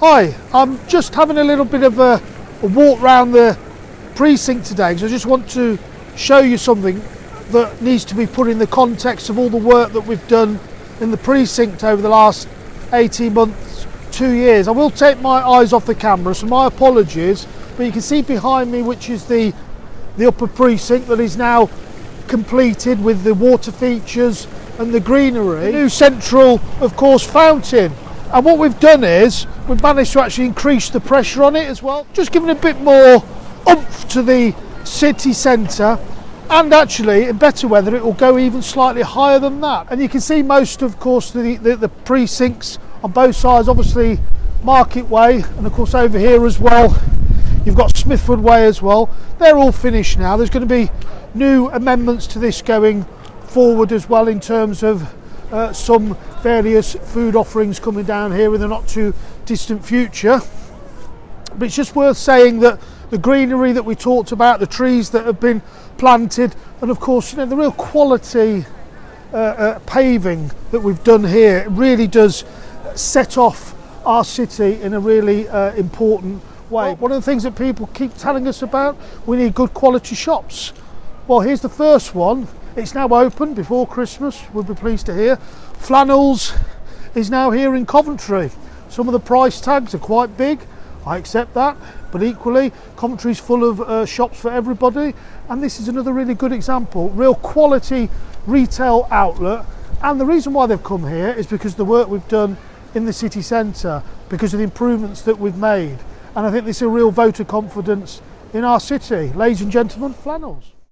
Hi, I'm just having a little bit of a, a walk round the precinct today because I just want to show you something that needs to be put in the context of all the work that we've done in the precinct over the last 18 months, two years. I will take my eyes off the camera, so my apologies, but you can see behind me which is the, the upper precinct that is now completed with the water features and the greenery. The new central, of course, fountain. And what we've done is we've managed to actually increase the pressure on it as well, just giving a bit more oomph to the city centre. And actually, in better weather, it will go even slightly higher than that. And you can see most, of course, the, the, the precincts on both sides, obviously Market Way, and of course over here as well, you've got Smithford Way as well. They're all finished now. There's going to be new amendments to this going forward as well in terms of uh, some various food offerings coming down here in the not too distant future. But it's just worth saying that the greenery that we talked about, the trees that have been planted, and of course, you know, the real quality uh, uh, paving that we've done here really does set off our city in a really uh, important way. One of the things that people keep telling us about, we need good quality shops. Well, here's the first one. It's now open before Christmas, we'll be pleased to hear. Flannels is now here in Coventry. Some of the price tags are quite big, I accept that, but equally, Coventry's full of uh, shops for everybody, and this is another really good example. Real quality retail outlet, and the reason why they've come here is because the work we've done in the city centre, because of the improvements that we've made, and I think this is a real vote of confidence in our city. Ladies and gentlemen, Flannels.